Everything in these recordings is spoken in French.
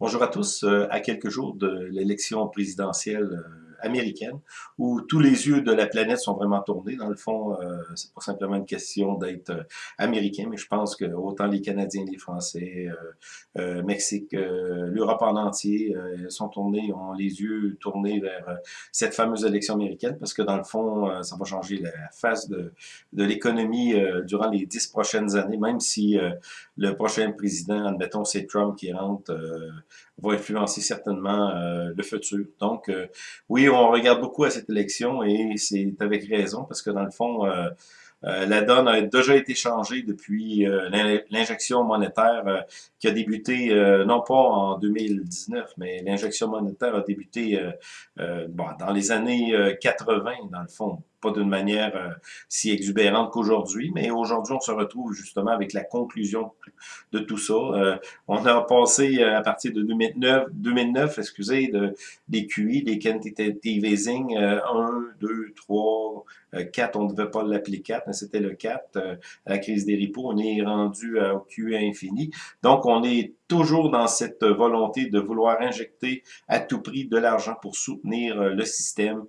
Bonjour à tous. Euh, à quelques jours de l'élection présidentielle euh, américaine, où tous les yeux de la planète sont vraiment tournés. Dans le fond, euh, c'est pas simplement une question d'être euh, américain, mais je pense que autant les Canadiens, les Français, euh, Mexique, l'Europe en entier sont tournés, ont les yeux tournés vers cette fameuse élection américaine, parce que dans le fond, ça va changer la face de, de l'économie durant les dix prochaines années, même si le prochain président, admettons, c'est Trump qui rentre, va influencer certainement le futur. Donc, oui, on regarde beaucoup à cette élection et c'est avec raison parce que dans le fond, euh, euh, la donne a déjà été changée depuis euh, l'injection monétaire qui a débuté non pas en 2019, mais l'injection monétaire a débuté dans les années 80, dans le fond pas d'une manière euh, si exubérante qu'aujourd'hui, mais aujourd'hui, on se retrouve justement avec la conclusion de tout ça. Euh, on a passé euh, à partir de 2009, 2009 excusez, de, des QI, des quantitative easing, 1, 2, 3, 4, on ne devait pas l'appeler 4, mais c'était le 4, à la crise des ripos, on est rendu au QE infini. Donc, on est toujours dans cette volonté de vouloir injecter à tout prix de l'argent pour soutenir le système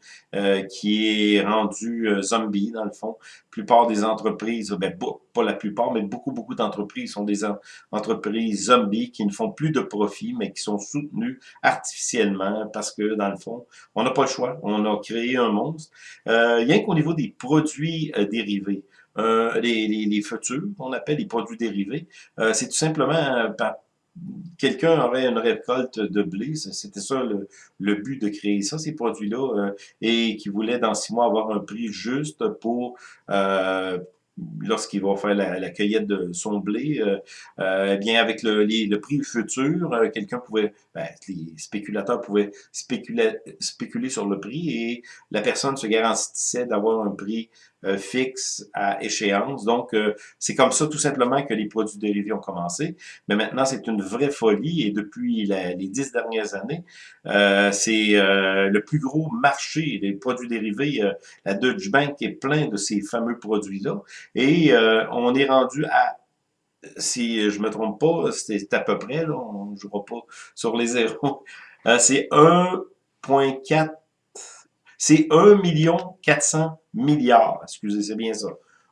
qui est rendu euh, zombie, dans le fond. Plupart des entreprises, ben, pas la plupart, mais beaucoup, beaucoup d'entreprises sont des entreprises zombies qui ne font plus de profit, mais qui sont soutenues artificiellement parce que, dans le fond, on n'a pas le choix. On a créé un monstre. Euh, rien qu'au niveau des produits euh, dérivés, euh, les, les, les, futurs, on appelle les produits dérivés, euh, c'est tout simplement quelqu'un aurait une récolte de blé, c'était ça le, but de créer ça, ces produits-là, euh, et qui voulait dans six mois avoir un prix juste pour euh, lorsqu'il va faire la, cueillette de son blé, euh, euh, eh bien avec le, prix futur, quelqu'un pouvait, ben, les spéculateurs pouvaient spéculer sur le prix et la personne se garantissait d'avoir un prix fixe à échéance. Donc, c'est comme ça tout simplement que les produits dérivés ont commencé. Mais maintenant, c'est une vraie folie et depuis les dix dernières années, c'est le plus gros marché des produits dérivés. la Deutsche Bank est plein de ces fameux produits-là. Et euh, on est rendu à, si je me trompe pas, c'est à peu près, là, on ne jouera pas sur les zéros, euh, c'est 1.4, c'est 1 million 400 milliards, excusez, c'est bien ça.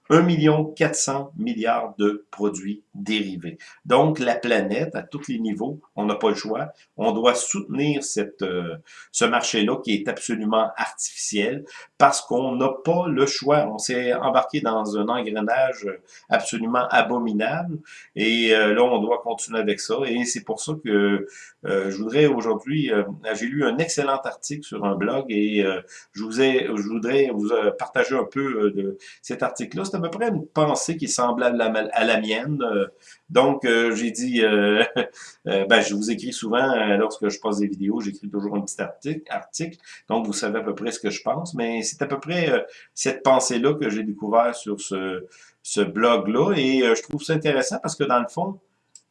1 million 400 milliards de produits dérivés. Donc, la planète, à tous les niveaux, on n'a pas le choix. On doit soutenir cette, euh, ce marché-là qui est absolument artificiel parce qu'on n'a pas le choix. On s'est embarqué dans un engrenage absolument abominable et euh, là, on doit continuer avec ça. Et c'est pour ça que euh, je voudrais aujourd'hui, j'ai lu un excellent article sur un blog et je, vous ai, je voudrais vous partager un peu de cet article-là à peu près une pensée qui est semblable à la, mienne. Euh, donc, euh, j'ai dit, euh, ben, je vous écris souvent, lorsque je pose des vidéos, j'écris toujours un petit article, article, donc vous savez à peu près ce que je pense, mais c'est à peu près cette pensée-là que j'ai découvert sur ce, ce blog-là, et je trouve ça intéressant parce que dans le fond,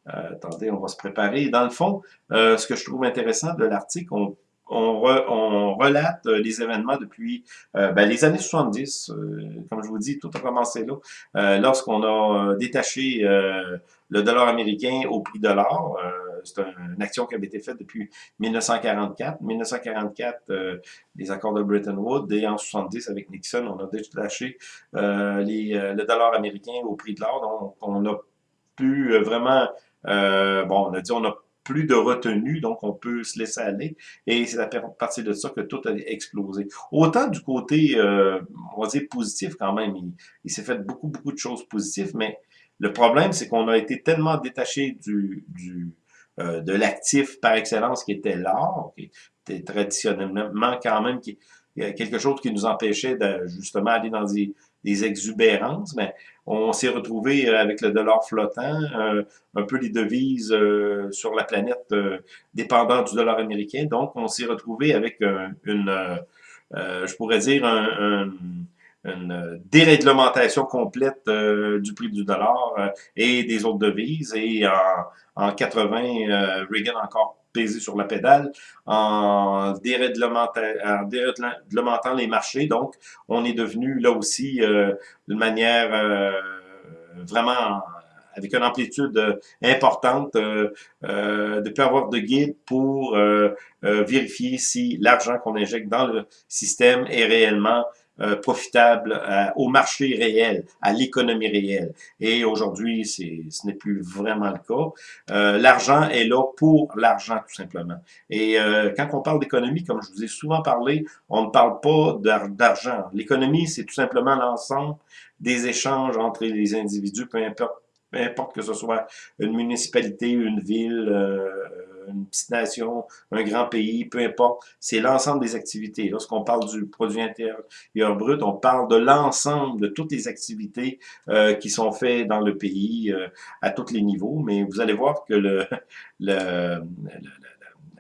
attendez, on va se préparer, dans le fond, ce que je trouve intéressant de l'article, on on, relate euh, les événements depuis euh, ben, les années 70. Euh, comme je vous dis, tout a commencé là. Lorsqu'on a détaché le dollar américain au prix de l'or, c'est une action qui avait été faite depuis 1944. 1944, les accords de Bretton Woods, et en 70 avec Nixon, on a détaché les, le dollar américain au prix de l'or. Donc, on a pu vraiment, bon, on a dit on a plus de retenue, donc on peut se laisser aller. Et c'est à partir de ça que tout a explosé. Autant du côté, euh, on va dire, positif quand même, il, s'est fait beaucoup, beaucoup de choses positives, mais le problème, c'est qu'on a été tellement détaché du, du euh, de l'actif par excellence qui était l'or, qui était traditionnellement quand même quelque chose qui nous empêchait de justement aller dans des des exubérances, mais on s'est retrouvé euh, avec le dollar flottant, euh, un peu les devises euh, sur la planète dépendant du dollar américain. Donc, on s'est retrouvé avec une, je pourrais dire, une déréglementation complète du prix du dollar et des autres devises. Et en, en 80, Reagan encore pesé sur la pédale en déréglementant les marchés. Donc, on est devenu là aussi euh, d'une manière euh, vraiment avec une amplitude importante, de plus de guide pour vérifier si l'argent qu'on injecte dans le système est réellement euh, profitable euh, au marché réel, à l'économie réelle. Et aujourd'hui, ce n'est plus vraiment le cas. Euh, l'argent est là pour l'argent, tout simplement. Et quand on parle d'économie, comme je vous ai souvent parlé, on ne parle pas d'argent. L'économie, c'est tout simplement l'ensemble des échanges entre les individus, peu importe, peu importe que ce soit une municipalité, une ville, une petite nation, un grand pays, peu importe, c'est l'ensemble des activités. Lorsqu'on parle du produit intérieur brut, on parle de l'ensemble de toutes les activités euh, qui sont faites dans le pays euh, à tous les niveaux, mais vous allez voir que le, le,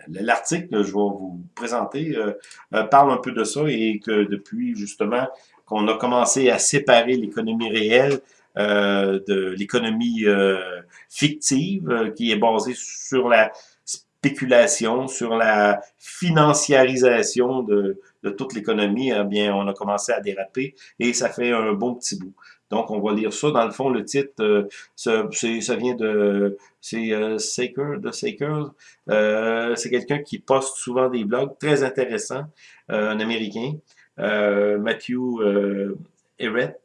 l'article que je vais vous présenter euh, parle un peu de ça et que depuis justement qu'on a commencé à séparer l'économie réelle euh, de l'économie euh, fictive qui est basée sur la spéculation, sur la financiarisation de, toute l'économie, eh bien, on a commencé à déraper et ça fait un bon petit bout. Donc, on va lire ça. Dans le fond, le titre, euh, ça, vient de... C'est euh, Saker, de Saker. Euh, c'est quelqu'un qui poste souvent des blogs très intéressants, euh, un Américain. Matthew Everett,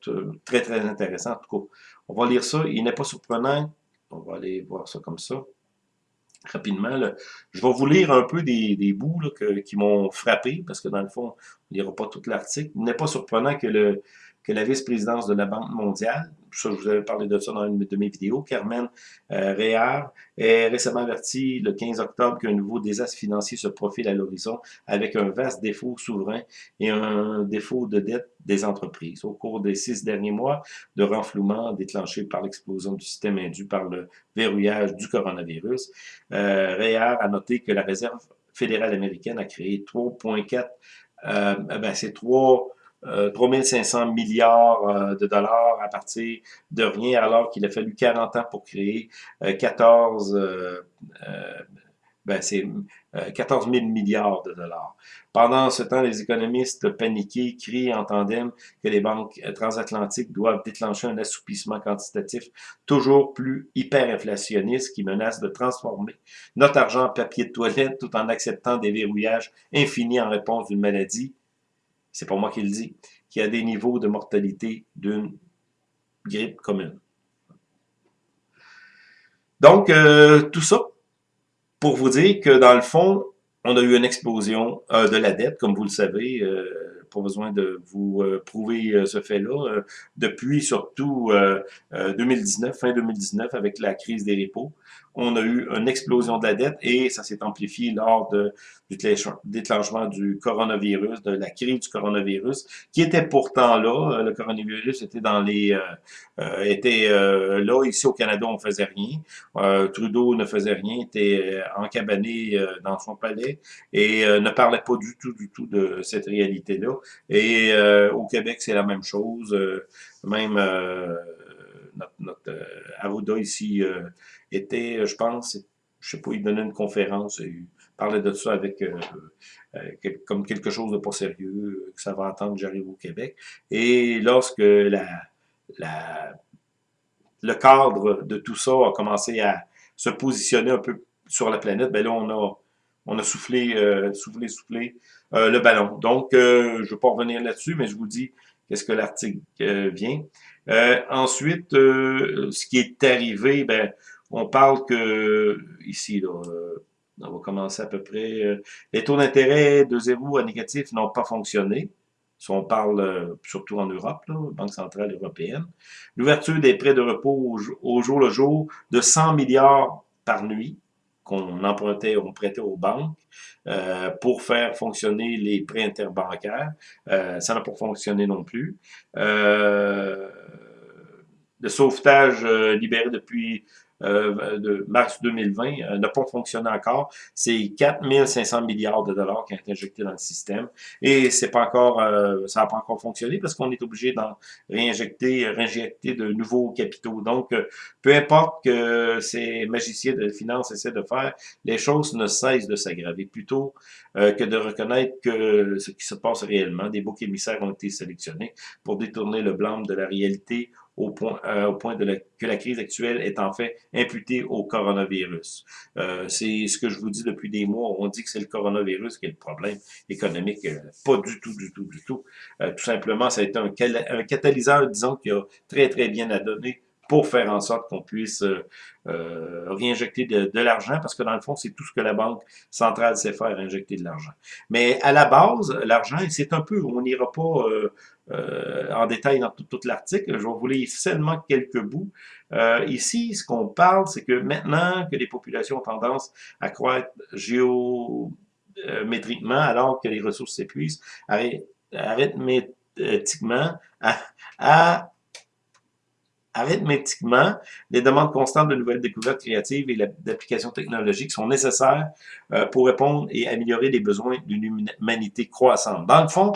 très, très intéressant. En tout cas, on va lire ça. Il n'est pas surprenant. On va aller voir ça comme ça rapidement. Là. Je vais vous lire un peu des, des bouts là, qui m'ont frappé, parce que dans le fond, on ne lira pas tout l'article. Il n'est pas surprenant que, le, que la vice-présidence de la Banque mondiale, je vous avais parlé de ça dans une de mes vidéos. Carmen euh, Réard est récemment averti le 15 octobre qu'un nouveau désastre financier se profile à l'horizon avec un vaste défaut souverain et un défaut de dette des entreprises. Au cours des six derniers mois de renflouement déclenché par l'explosion du système induit par le verrouillage du coronavirus, euh, a noté que la Réserve fédérale américaine a créé 3,4 euh, ben c'est 3 3500 euh, milliards euh, de dollars à partir de rien, alors qu'il a fallu 40 ans pour créer 14, euh, ben c'est 14 000 milliards de dollars. Pendant ce temps, les économistes paniqués crient en tandem que les banques transatlantiques doivent déclencher un assoupissement quantitatif toujours plus hyperinflationniste qui menace de transformer notre argent en papier de toilette tout en acceptant des verrouillages infinis en réponse d'une maladie c'est pas moi qui le dis, qui a des niveaux de mortalité d'une grippe commune. Donc, euh, tout ça pour vous dire que dans le fond, on a eu une explosion euh, de la dette, comme vous le savez, euh, pas besoin de vous euh, prouver ce fait-là, depuis surtout 2019, fin 2019, avec la crise des repos on a eu une explosion de la dette et ça s'est amplifié lors de, du déclenchement du coronavirus, de la crise du coronavirus, qui était pourtant là. Le coronavirus était dans les, euh, euh était euh, là ici au Canada, on faisait rien. Euh, Trudeau ne faisait rien, était encabané dans son palais et ne parlait pas du tout, du tout de cette réalité-là. Et au Québec, c'est la même chose. même notre, notre Arruda ici était, euh, je pense, je sais pas, il donnait une conférence, il parlait de ça avec euh, euh, comme quelque chose de pas sérieux, que ça va attendre j'arrive au Québec. Et lorsque le cadre de tout ça a commencé à se positionner un peu sur la planète, ben là, on a, on a soufflé, soufflé, soufflé le ballon. Donc, je ne vais pas revenir là-dessus, mais je vous dis qu'est-ce que l'article vient. ensuite, ce qui est arrivé, ben, on parle que, ici, là, euh, on va commencer à peu près, euh, les taux d'intérêt de zéro à négatif n'ont pas fonctionné. Si on parle euh, surtout en Europe, là, Banque centrale européenne. L'ouverture des prêts de repos au, jour le jour de 100 milliards par nuit qu'on empruntait, on prêtait aux banques pour faire fonctionner les prêts interbancaires. ça n'a pas fonctionné non plus. le sauvetage libéré depuis euh, de mars 2020 euh, n'a pas fonctionné encore. C'est 4500 milliards de dollars qui ont été injectés dans le système et c'est pas encore, euh, ça n'a pas encore fonctionné parce qu'on est obligé d'en réinjecter, réinjecter de nouveaux capitaux. Donc, peu importe que ces magiciens de finance essaient de faire, les choses ne cessent de s'aggraver plutôt que de reconnaître que ce qui se passe réellement, des boucs émissaires ont été sélectionnés pour détourner le blâme de la réalité au point, euh, au point de que la crise actuelle est en fait imputée au coronavirus. Euh, c'est ce que je vous dis depuis des mois. On dit que c'est le coronavirus qui est le problème économique. Euh, pas du tout, du tout, du tout. tout simplement, ça a été un, un catalyseur, disons, qui a très, très bien à donner pour faire en sorte qu'on puisse euh, euh réinjecter de, de l'argent, parce que dans le fond, c'est tout ce que la Banque centrale sait faire, injecter de l'argent. Mais à la base, l'argent, c'est un peu, on n'ira pas euh, euh, en détail dans tout, l'article, je vais vous lire seulement quelques bouts. ici, ce qu'on parle, c'est que maintenant que les populations ont tendance à croître géométriquement, alors que les ressources s'épuisent, arithmétiquement, à, à arithmétiquement, les demandes constantes de nouvelles découvertes créatives et d'applications technologiques sont nécessaires euh, pour répondre et améliorer les besoins d'une humanité croissante. Dans le fond,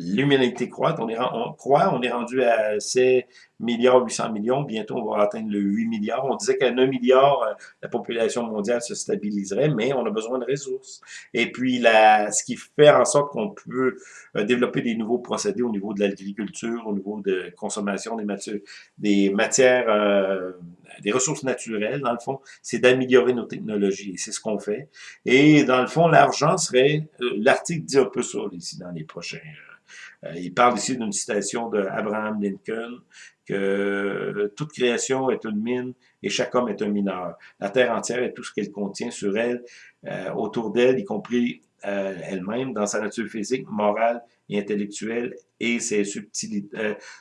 l'humanité croît, on, est, on croit, on est rendu à 7 milliards 800 millions, bientôt on va atteindre le 8 milliards. On disait qu'à 1 milliard, euh, la population mondiale se stabiliserait, mais on a besoin de ressources. Et puis, la, ce qui fait en sorte qu'on peut euh, développer des nouveaux procédés au niveau de l'agriculture, au niveau de consommation des matières, des matières, euh, des ressources naturelles, dans le fond, c'est d'améliorer nos technologies. Et c'est ce qu'on fait. Et dans le fond, l'argent serait, l'article dit un peu ça ici dans les prochains euh, il parle ici d'une citation d'Abraham Lincoln, que euh, toute création est une mine et chaque homme est un mineur. La terre entière et tout ce qu'elle contient sur elle, euh, autour d'elle, y compris elle-même, dans sa nature physique, morale et intellectuelle, et ses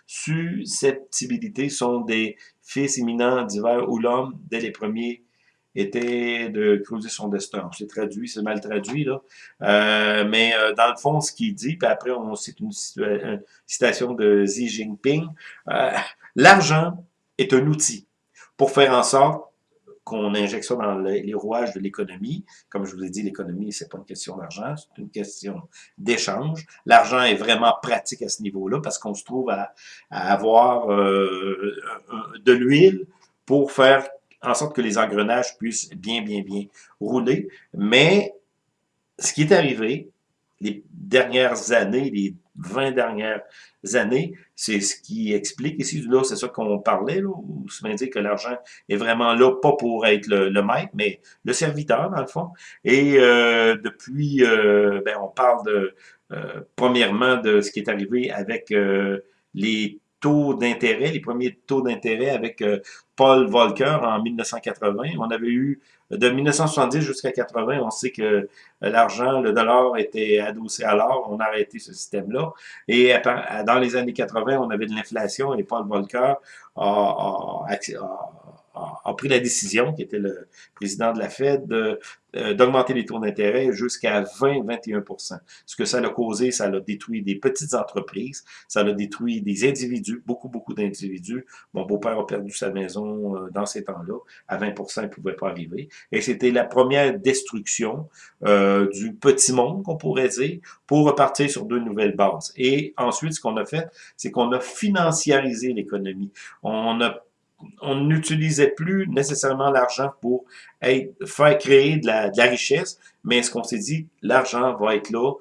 susceptibilités sont des fils imminents divers où l'homme, dès les premiers était de creuser son destin. C'est traduit, c'est mal traduit, là. Euh, mais euh, dans le fond, ce qu'il dit, puis après, on cite une, citation de Xi Jinping, euh, l'argent est un outil pour faire en sorte qu'on injecte ça dans les, rouages de l'économie. Comme je vous ai dit, l'économie, c'est pas une question d'argent, c'est une question d'échange. L'argent est vraiment pratique à ce niveau-là parce qu'on se trouve à, à avoir de l'huile pour faire en sorte que les engrenages puissent bien, bien, bien rouler. Mais ce qui est arrivé les dernières années, les 20 dernières années, c'est ce qui explique ici, là, c'est ça qu'on parlait, là, où se dit que l'argent est vraiment là, pas pour être le, maître, mais le serviteur, dans le fond. Et euh, depuis, euh, ben, on parle de, euh, premièrement, de ce qui est arrivé avec les taux d'intérêt, les premiers taux d'intérêt avec euh, Paul Volcker en 1980. On avait eu de 1970 jusqu'à 80, on sait que euh, l'argent, le dollar était adossé à l'or, on a arrêté ce système-là. Et dans les années 80, on avait de l'inflation et Paul Volcker a, a, a, pris la décision, qui était le président de la Fed, euh, d'augmenter les taux d'intérêt jusqu'à 20-21% Ce que ça a causé, ça a détruit des petites entreprises, ça a détruit des individus, beaucoup, beaucoup d'individus. Mon beau-père a perdu sa maison euh, dans ces temps-là. À 20% il ne pouvait pas arriver. Et c'était la première destruction euh, du petit monde, qu'on pourrait dire, pour repartir sur deux nouvelles bases. Et ensuite, ce qu'on a fait, c'est qu'on a financiarisé l'économie. On a on n'utilisait plus nécessairement l'argent pour faire créer de la, richesse, mais ce qu'on s'est dit, l'argent va être là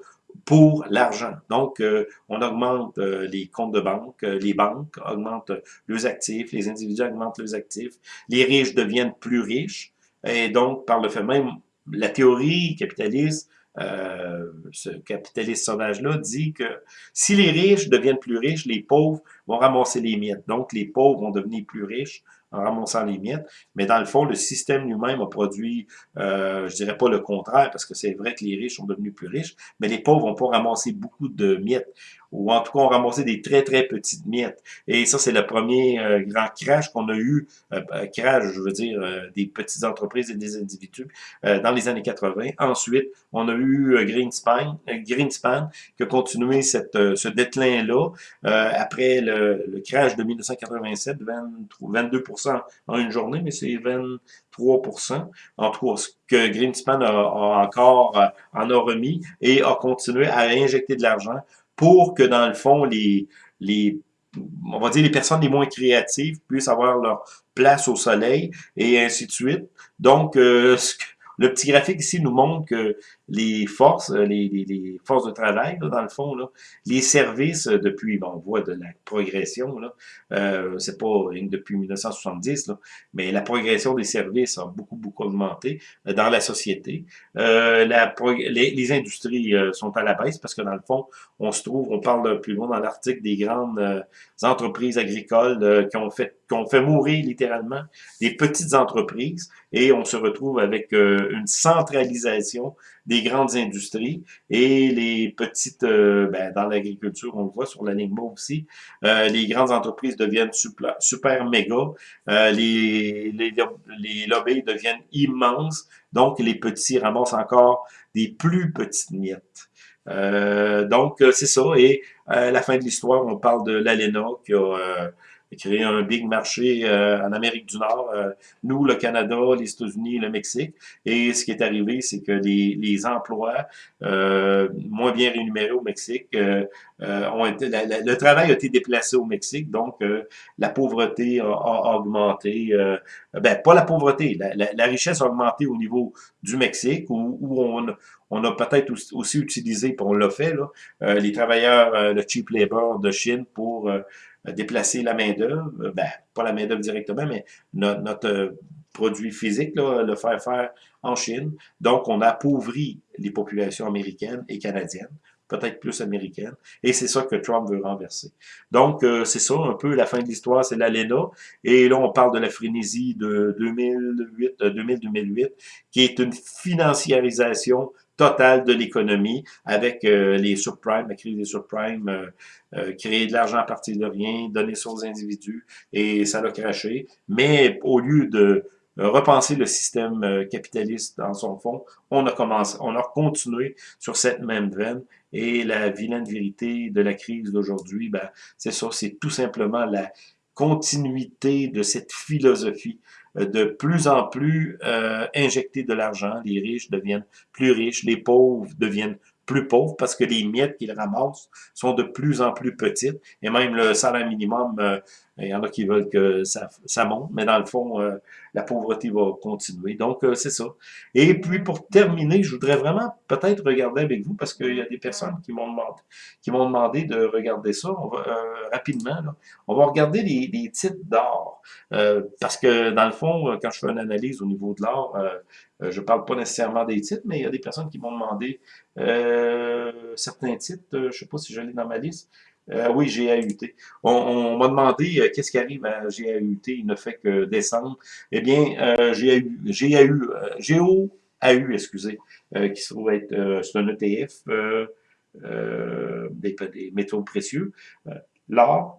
pour l'argent. Donc, euh, on augmente euh, les comptes de banque, euh, les banques augmentent leurs actifs, les individus augmentent leurs actifs, les riches deviennent plus riches, et donc, par le fait même, la théorie capitaliste euh, ce capitaliste sauvage-là dit que si les riches deviennent plus riches, les pauvres vont ramasser les miettes. Donc, les pauvres vont devenir plus riches en ramassant les miettes. Mais dans le fond, le système lui-même a produit, euh, je dirais pas le contraire, parce que c'est vrai que les riches sont devenus plus riches, mais les pauvres vont pas ramasser beaucoup de miettes ou en tout cas, on ramassait des très, très petites miettes. Et ça, c'est le premier euh, grand crash qu'on a eu, euh, euh, crash, je veux dire, des petites entreprises et des individus dans les années 80. Ensuite, on a eu Greenspan, Greenspan qui a continué cette, ce déclin-là après le, le, crash de 1987, 22% en une journée, mais c'est 23% En tout cas, ce que Greenspan a, a encore en a remis et a continué à injecter de l'argent pour que, dans le fond, les, les on va dire les personnes les moins créatives puissent avoir leur place au soleil et ainsi de suite. Donc, euh, le petit graphique ici nous montre que les forces, euh, les, les, forces de travail, là, dans le fond, là, les services, euh, depuis, bon, on voit de la progression, là, euh, c'est pas depuis 1970, là, mais la progression des services a beaucoup, beaucoup augmenté euh, dans la société. Euh, la, les, les, industries sont à la baisse parce que, dans le fond, on se trouve, on parle plus loin dans l'article des grandes entreprises agricoles qui ont fait qu'on fait mourir littéralement des petites entreprises et on se retrouve avec une centralisation des grandes industries et les petites, euh, ben, dans l'agriculture, on le voit sur la ligne aussi, euh, les grandes entreprises deviennent super, méga, les, les, les lobbies deviennent immenses, donc les petits ramassent encore des plus petites miettes. donc, c'est ça. Et à la fin de l'histoire, on parle de l'ALENA qui a créer un big marché euh, en Amérique du Nord, euh, nous, le Canada, les États-Unis, le Mexique. Et ce qui est arrivé, c'est que les, les emplois euh, moins bien rémunérés au Mexique ont été, le travail a été déplacé au Mexique, donc la pauvreté a, augmenté. ben, pas la pauvreté, la, la, richesse a augmenté au niveau du Mexique, où, où on, on a peut-être aussi utilisé, puis on l'a fait, là, les travailleurs, le cheap labor de Chine pour déplacer la main-d'œuvre, euh, ben, pas la main-d'œuvre directement, mais notre, euh, produit physique, là, le faire faire en Chine. Donc, on appauvrit les populations américaines et canadiennes, peut-être plus américaines, et c'est ça que Trump veut renverser. Donc, euh, c'est ça, un peu la fin de l'histoire, c'est l'ALENA, et là, on parle de la frénésie de 2008, 2000-2008, qui est une financiarisation totale de l'économie avec euh, les subprimes, la crise des subprimes, euh, euh, créer de l'argent à partir de rien, donner ça aux individus, et ça l'a craché. Mais au lieu de repenser le système capitaliste dans son fond, on a commencé, on a continué sur cette même veine, et la vilaine vérité de la crise d'aujourd'hui, ben, c'est ça, c'est tout simplement la continuité de cette philosophie euh, de plus en plus euh, injecter de l'argent. Les riches deviennent plus riches, les pauvres deviennent plus pauvres parce que les miettes qu'ils ramassent sont de plus en plus petites. Et même le salaire minimum, euh, il y en a qui veulent que ça, ça monte, mais dans le fond, euh, la pauvreté va continuer. Donc, euh, c'est ça. Et puis, pour terminer, je voudrais vraiment peut-être regarder avec vous, parce qu'il y a des personnes qui m'ont demandé, de regarder ça va, rapidement. On va regarder les, titres d'or. parce que, dans le fond, quand je fais une analyse au niveau de l'or, je parle pas nécessairement des titres, mais il y a des personnes qui m'ont demandé certains titres. je sais pas si je l'ai dans ma liste. Euh, oui, GAUT. On, on m'a demandé euh, qu'est-ce qui arrive à GAUT, il ne fait que descendre. Eh bien, euh, GAU, GAU, GAU, excusez, qui se trouve être, c'est un ETF des, des, métaux précieux. L'or,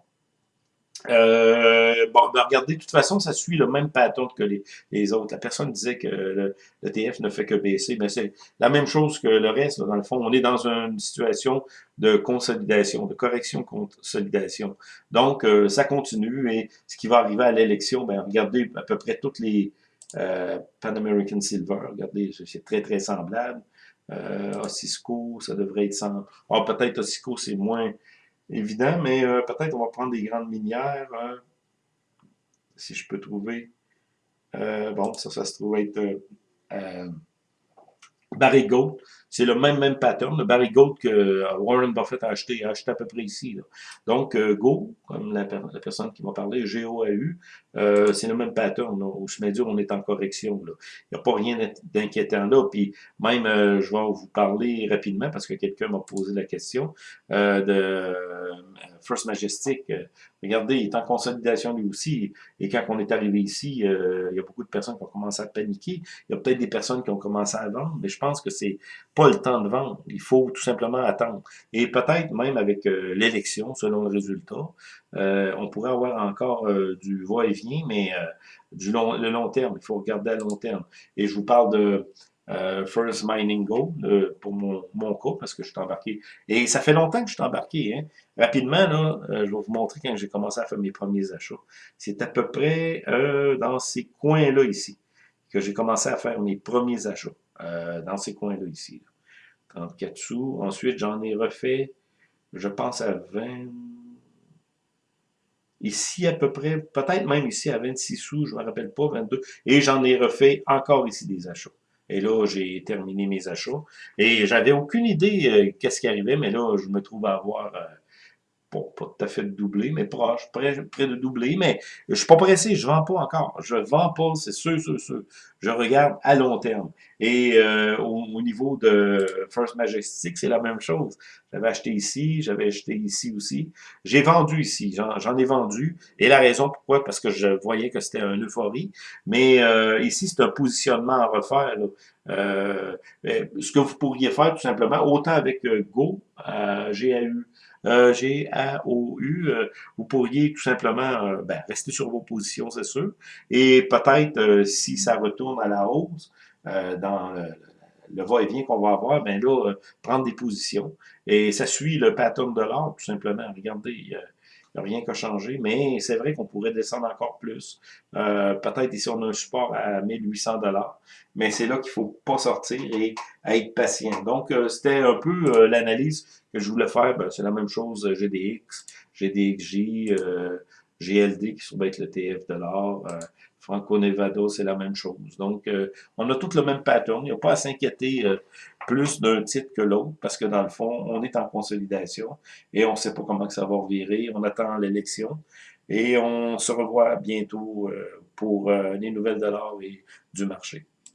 euh, bon, ben regardez, de toute façon, ça suit le même pattern que les, les autres. La personne disait que le, TF ne fait que baisser, mais c'est la même chose que le reste. dans le fond, on est dans une situation de consolidation, de correction-consolidation. Donc, euh, ça continue et ce qui va arriver à l'élection, ben regardez à peu près toutes les euh, Pan American Silver, regardez, c'est très, très semblable. Euh, Osisco, ça devrait être sans... Oh, peut-être Osisco, c'est moins évident, mais euh, peut-être on va prendre des grandes minières, hein. si je peux trouver. Euh, bon, ça, ça se trouve être euh, Barry Gold. C'est le même, même pattern. Le Barry Gold que Warren Buffett a acheté, a acheté à peu près ici. Donc, Go, comme la, personne qui m'a parlé, G-O-A-U, c'est le même pattern. Au chemin on est en correction. Il n'y a pas rien d'inquiétant là. Puis même, je vais vous parler rapidement parce que quelqu'un m'a posé la question de First Majestic, euh, regardez, il est en consolidation lui aussi. Et quand on est arrivé ici, euh, il y a beaucoup de personnes qui ont commencé à paniquer. Il y a peut-être des personnes qui ont commencé à vendre, mais je pense que c'est le temps de vendre. Il faut tout simplement attendre. Et peut-être même avec euh, l'élection, selon le résultat, on pourrait avoir encore du va-et-vient, mais du long, le long terme. Il faut regarder à long terme. Et je vous parle de euh, First Mining Go euh, pour mon, mon cas, parce que je suis embarqué. Et ça fait longtemps que je suis embarqué. Hein. Rapidement, là, euh, je vais vous montrer quand j'ai commencé à faire mes premiers achats. C'est à peu près dans ces coins-là ici que j'ai commencé à faire mes premiers achats. Dans ces coins-là ici. 34 sous. Ensuite, j'en ai refait, je pense à 20... Ici, à peu près, peut-être même ici à 26 sous, je ne me rappelle pas, 22. Et j'en ai refait encore ici des achats. Et là, j'ai terminé mes achats. Et j'avais aucune idée qu'est-ce qui arrivait, mais là, je me trouve à avoir bon, pas tout à fait de doubler, mais proche, près, près de doubler, mais je suis pas pressé, je vends pas encore. Je vends pas, c'est sûr, sûr, sûr. Je regarde à long terme. Et euh, au, niveau de First Majestic, c'est la même chose. J'avais acheté ici, j'avais acheté ici aussi. J'ai vendu ici, j'en ai vendu. Et la raison pourquoi, parce que je voyais que c'était un euphorie. Mais euh, ici, c'est un positionnement à refaire. Euh, ce que vous pourriez faire tout simplement, autant avec Go, GAU, euh, G, A, O, U, euh, vous pourriez tout simplement euh, ben, rester sur vos positions, c'est sûr. Et peut-être, euh, si ça retourne à la hausse, dans le, va-et-vient qu'on va avoir, ben là, prendre des positions. Et ça suit le pattern de l'or, tout simplement. Regardez, rien qu'à changer, mais c'est vrai qu'on pourrait descendre encore plus. Euh, Peut-être ici, on a un support à 1800 dollars, mais c'est là qu'il faut pas sortir et être patient. Donc, euh, c'était un peu euh, l'analyse que je voulais faire. Ben, c'est la même chose, GDX, GDXJ, euh, GLD qui sont être le TF de l'or. Franco-Nevada, c'est la même chose. Donc, euh, on a tout le même pattern. Il n'y a pas à s'inquiéter euh, plus d'un titre que l'autre, parce que dans le fond, on est en consolidation et on ne sait pas comment que ça va virer. On attend l'élection et on se revoit bientôt euh, pour les nouvelles de l'or et du marché.